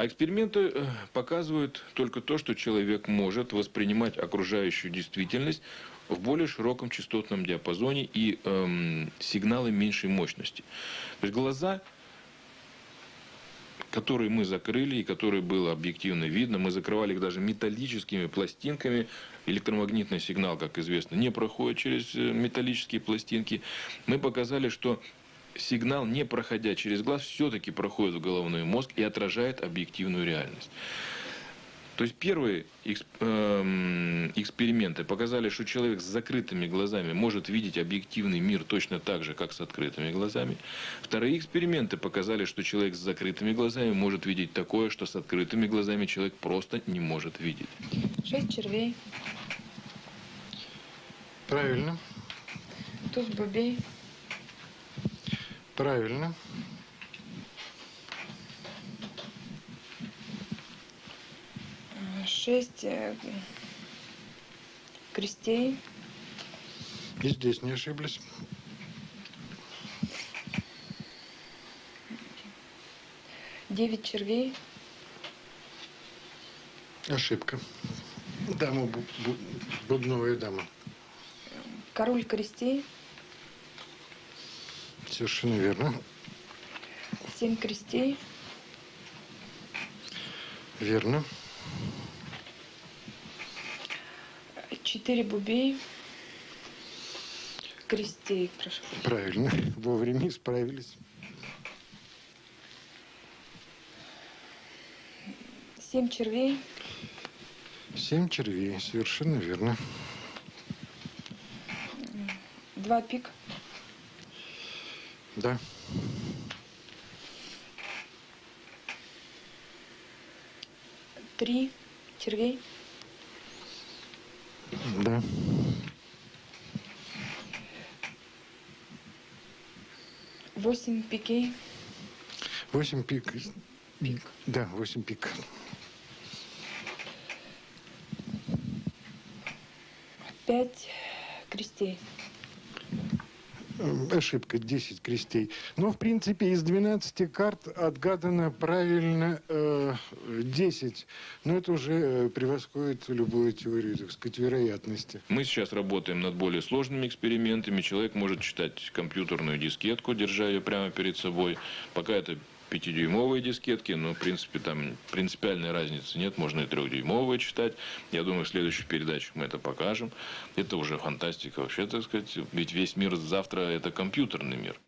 А эксперименты э, показывают только то, что человек может воспринимать окружающую действительность в более широком частотном диапазоне и эм, сигналы меньшей мощности. То есть глаза которые мы закрыли и которые было объективно видно. Мы закрывали их даже металлическими пластинками. Электромагнитный сигнал, как известно, не проходит через э, металлические пластинки. Мы показали, что сигнал, не проходя через глаз, все-таки проходит в головной мозг и отражает объективную реальность. То есть первые эм, эксперименты показали, что человек с закрытыми глазами может видеть объективный мир точно так же, как с открытыми глазами. Вторые эксперименты показали, что человек с закрытыми глазами может видеть такое, что с открытыми глазами человек просто не может видеть. Шесть червей, Правильно. туз бубей, Правильно. шесть э, крестей, И здесь не ошиблись. девять червей, Ошибка. Дама, бу- бу- бубновая дама. король крестей, Совершенно верно. семь крестей, Верно. четыре бубей, крестей, прошу. Правильно. Вовремя исправились. Семь червей, Семь червей. Совершенно верно. два пик, Да. три червей, Да. восемь пикей, Восемь пик. Пик. Да, восемь пик. пять крестей. Э, Ошибка, 10 крестей. Но, в принципе, из 12 карт отгадано правильно э, 10. Но это уже э, превосходит любую теорию, так сказать, вероятности. Мы сейчас работаем над более сложными экспериментами. Человек может читать компьютерную дискетку, держа ее прямо перед собой. Пока это пятидюймовые дискетки, но, в принципе, там принципиальной разницы нет. Можно и трехдюймовые читать. Я думаю, в следующих передачах мы это покажем. Это уже фантастика вообще, так сказать. Ведь весь мир завтра – это компьютерный мир.